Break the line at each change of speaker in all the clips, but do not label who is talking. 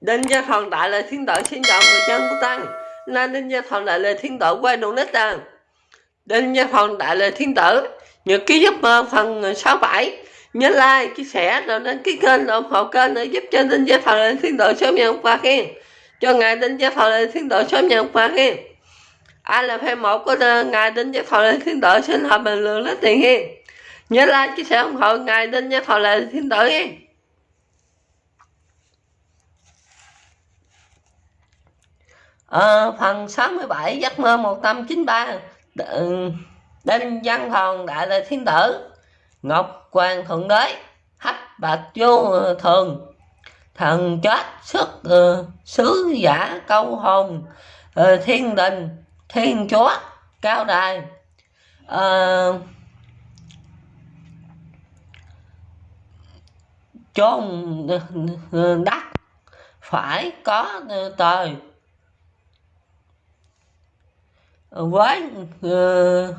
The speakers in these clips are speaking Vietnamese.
Đinh Gia Thần Đại là Thiên Tử xin chào người dân của Tăng. Nên Đinh Gia Thần Đại là Thiên Tử quay đủ nít Tăng. Đinh Gia Thần Đại là Thiên Tử Nhật ký giấc mơ phần 67 Nhớ like, chia sẻ, rồi đăng ký kênh, ủng hộ kênh để giúp cho Đinh Gia Thần Đại Thiên Tử sớm nhận quà khen. Cho ngài Đinh Gia Thần Đại Thiên Tử sớm nhận quà khen. Ai là fan một của ngài Đinh Gia Thần Đại Thiên Tử xin hợp bình luận lít tiền khen. Nhớ like, chia sẻ, ủng hộ ngài Đinh Gia Thần Đại Thiên Tử khen. Ờ, phần 67 giấc mơ 193 Đ- Đinh Văn Thòn Đại là Thiên Tử. Ngọc Hoàng Thượng Đế. Hách Bạch Vô Thường. Thần chết xuất uh, sứ giả câu hồn. Uh, Thiên Đình Thiên Chúa Cao Đài. Uh, chôn đất phải có trời với uh,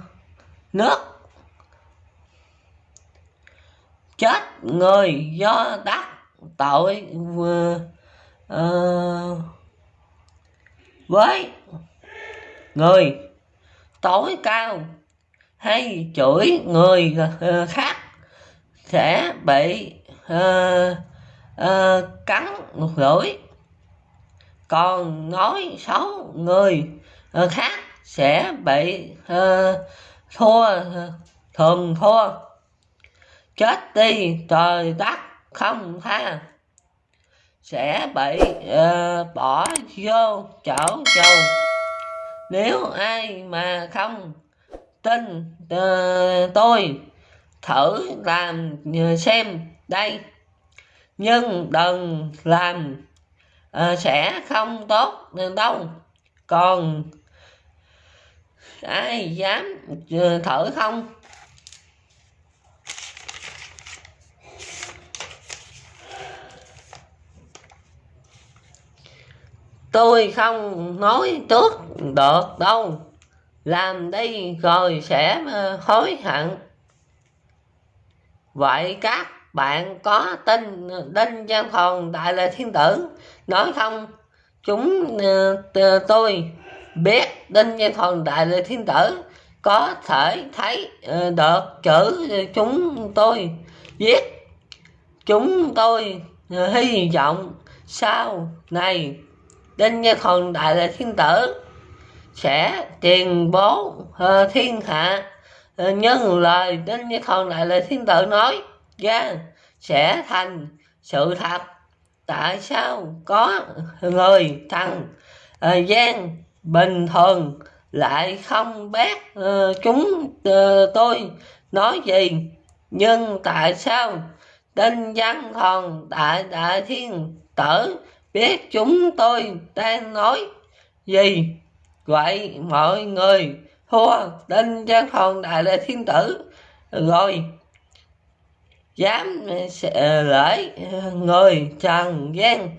nước. Chết người do đắc tội uh, uh, với người tối cao hay chửi người uh, khác sẽ bị uh, uh, cắn lưỡi còn nói xấu người uh, khác sẽ bị uh, thua thường thua chết đi trời đất không tha. Sẽ bị uh, bỏ vô chỗ trầu nếu ai mà không tin uh, tôi thử làm xem đây. Nhưng đừng làm uh, sẽ không tốt đâu. Còn ai dám thử không? Tôi không nói trước được đâu. Làm đi rồi sẽ ờ, hối hận. Vậy các bạn có tin ờ, đinh văn hồn đại là thiên tử nói không? Chúng ờ, tôi biết đinh như thần đại là thiên tử, có thể thấy ờ, được chữ chúng tôi viết. Chúng tôi ờ, hy vọng sau này đinh như thần đại là thiên tử sẽ truyền bố ờ, thiên hạ nhân lời đinh như thần đại là thiên tử nói ra sẽ thành sự thật. Tại sao có người thằng gian bình thường lại không biết uh, ờ, chúng uh, tôi nói gì? Nhưng tại sao đinh văn thần đại đại thiên tử biết chúng tôi đang nói gì? Vậy mọi người thua đinh văn thần đại đại thiên tử rồi dám ờ, lễ người trần gian.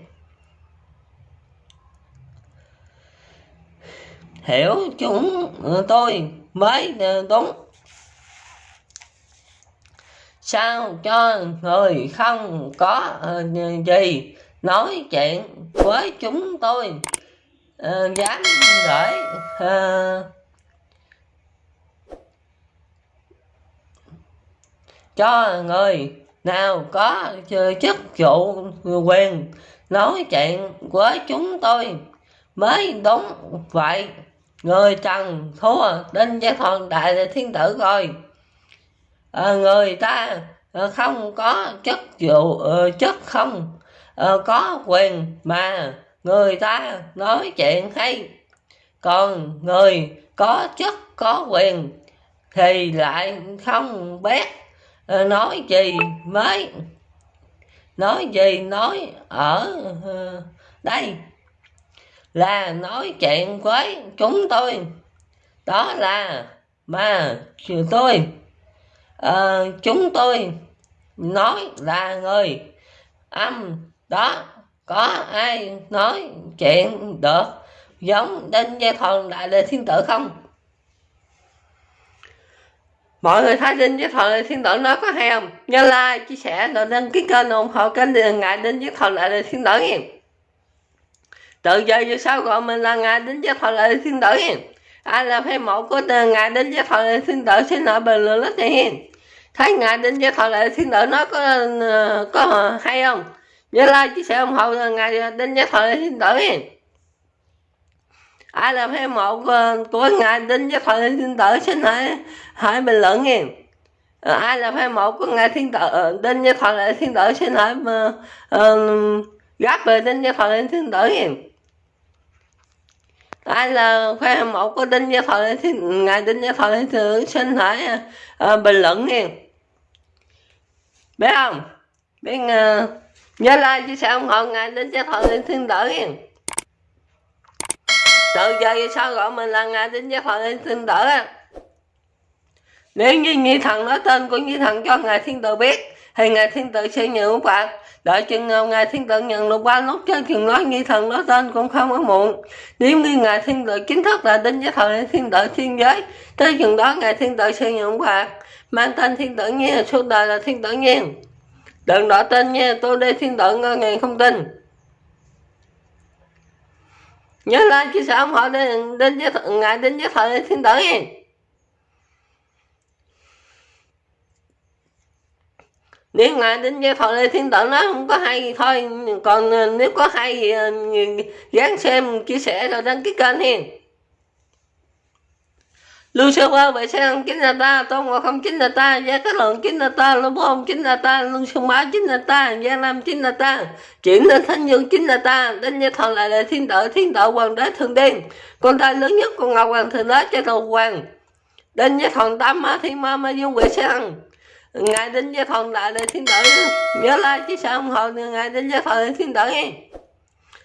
Hiểu chúng ừ, tôi mới ừ, đúng. Sao cho người không có ừ, gì nói chuyện với chúng tôi dám gửi cho người nào có chức vụ quyền nói chuyện với chúng tôi mới đúng vậy người trần thua đinh gia thần đại thiên tử rồi. À, người ta à, không có chất vụ à, chất không à, có quyền mà người ta nói chuyện hay. Còn người có chức có quyền thì lại không biết nói gì mới nói gì nói ở đây là nói chuyện với chúng tôi. Đó là mà tôi. À, chúng tôi nói là người. Âm đó có ai nói chuyện được giống đinh gia thần đại lê thiên tử không? Mọi người thấy đinh với thần thiên tử nói có hay không? Nhớ like chia sẻ rồi đăng ký kênh ủng hộ kênh ngại đinh với thần đại lê thiên tử nha tự do về sau gọi mình là ngài đến giác thọ lời thiên tử hiền. Ai là phê mẫu của ngài đến giác thọ lời thiên tử xin hỏi bình luận rất hiền. Thấy ngài đến giác thọ lời thiên tử nó có ờ, có hay không? Nhớ like chia sẻ ủng hộ ngài đến giác thọ lời thiên tử hiền. Ai là phê mẫu của, của ngài đến giác thọ lời thiên tử xin hỏi hỏi bình luận hiền. Ờ, Ai là phê mẫu của ngài thiên tử ờ, đến giác thọ lời thiên tử xin hỏi uh, gác về đến giác thọ lời thiên tử hiền ai là khoe mẫu có của đinh gia thọ thì ngài đinh gia thọ thì xin hỏi uh, ờ, bình luận nha biết không? Biết uh, nhớ like chia sẻ ủng hộ ngài đinh gia thọ thiên tử nha từ giờ về sau gọi mình là ngài đinh gia thọ thiên tử nếu như nhi thần nói tên của nhi thần cho ngài thiên tử biết thì ngài thiên tử sẽ nhận phạt đợi chừng nào ngài thiên tử nhận được ba nốt trên chừng nói nghi thần nói tên cũng không có muộn. Nếu như ngài thiên tử chính thức là đến với thời thiên tử thiên giới tới chừng đó ngài thiên tử sẽ nhận phạt mang tên thiên tử nhiên suốt đời là thiên tử nhiên. Đừng đỏ tên nha tôi đây thiên tử ngơ ngài không tin. Nhớ lên chia sẻ ủng hộ đến, đến với ngài đến với thời thiên tử nha nếu ngài đến với thọ lê thiên tử nó không có hay gì thôi. Còn ờ, nếu có hay gì ờ, dán xem, chia sẻ rồi đăng ký kênh hiền. Lưu sơ qua vậy sẽ chính là ta tôn ngộ không chính là ta gia các lượng chính là ta lưu bông chính là ta lưu sương bá chính là ta gia nam chính là ta chuyển lên thanh dương chính là ta đến với thần lại là thiên tử thiên tử hoàng đế thường đen. Con trai lớn nhất của ngọc hoàng thượng đế cho đầu hoàng. Đến với thần tam ma thiên ma ma dương quệ sang ngài đến với phòng đại đời thiên tử. Nhớ like chứ sao không hộ ngài đến với phòng đại thiên tử nghe.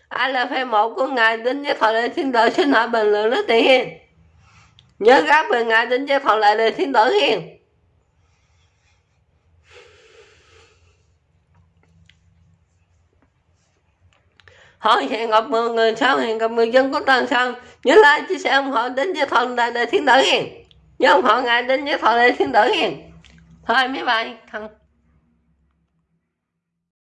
Ai là phê một của ngài đến với phòng đại thiên tử xin hỏi bình luận rất tiền nhớ gáp về ngài đến với phòng đại đời thiên tử hiền hỏi hẹn gặp mọi người sau hẹn gặp người dân có toàn sau nhớ like chia sẻ ủng hộ đến với thần đại đời thiên tử hiền nhớ ủng hộ ngài đến với thần đại thiên tử hiền thôi mấy bài thằng